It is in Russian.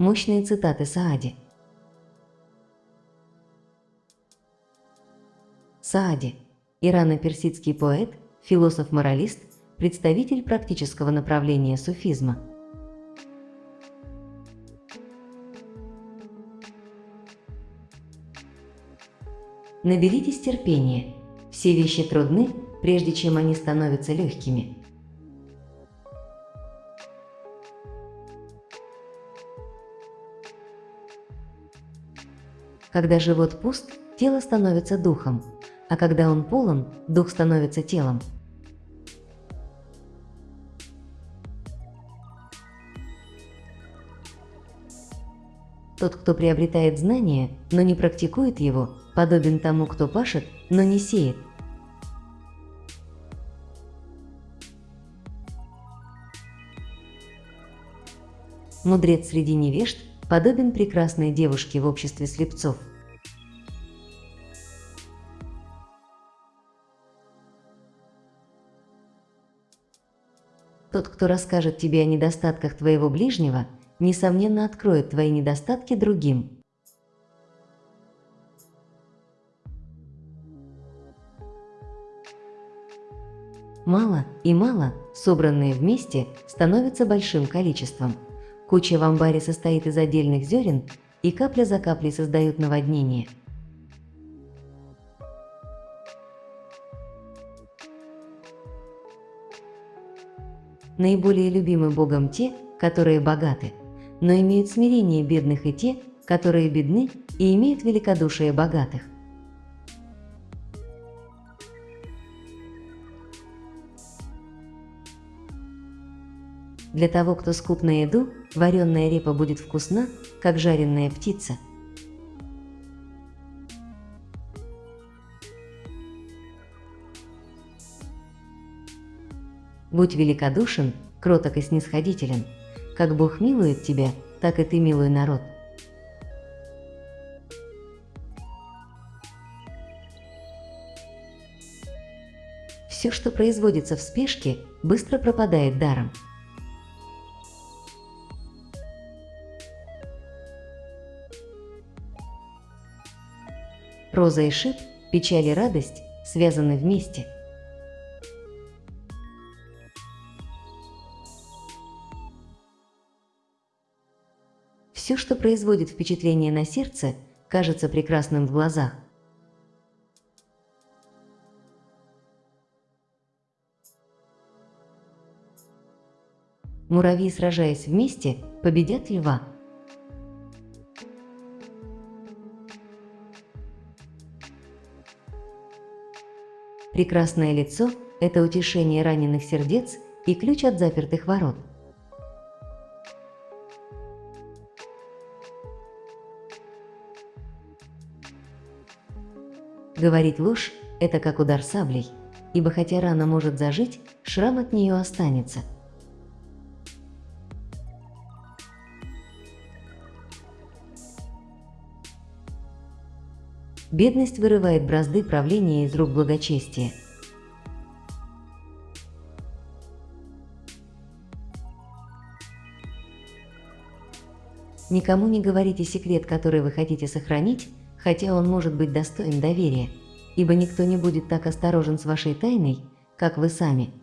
Мощные цитаты Саади. Саади – ирано-персидский поэт, философ-моралист, представитель практического направления суфизма. Наберитесь терпения. Все вещи трудны, прежде чем они становятся легкими. Когда живот пуст, тело становится духом, а когда он полон, дух становится телом. Тот, кто приобретает знание, но не практикует его, подобен тому, кто пашет, но не сеет. Мудрец среди невежд подобен прекрасной девушке в обществе слепцов. Тот, кто расскажет тебе о недостатках твоего ближнего, несомненно откроет твои недостатки другим. Мало и мало, собранные вместе, становятся большим количеством. Куча в амбаре состоит из отдельных зерен, и капля за каплей создают наводнение. Наиболее любимы Богом те, которые богаты, но имеют смирение бедных и те, которые бедны и имеют великодушие богатых. Для того, кто скуп на еду, вареная репа будет вкусна, как жареная птица. Будь великодушен, кроток и снисходителен – как Бог милует тебя, так и ты милуй народ. Все, что производится в спешке, быстро пропадает даром. Роза и шип, печаль и радость связаны вместе – Все, что производит впечатление на сердце, кажется прекрасным в глазах. Муравьи, сражаясь вместе, победят льва. Прекрасное лицо – это утешение раненых сердец и ключ от запертых ворот. Говорить ложь – это как удар саблей, ибо хотя рана может зажить, шрам от нее останется. Бедность вырывает бразды правления из рук благочестия. Никому не говорите секрет, который вы хотите сохранить, хотя он может быть достоин доверия, ибо никто не будет так осторожен с вашей тайной, как вы сами –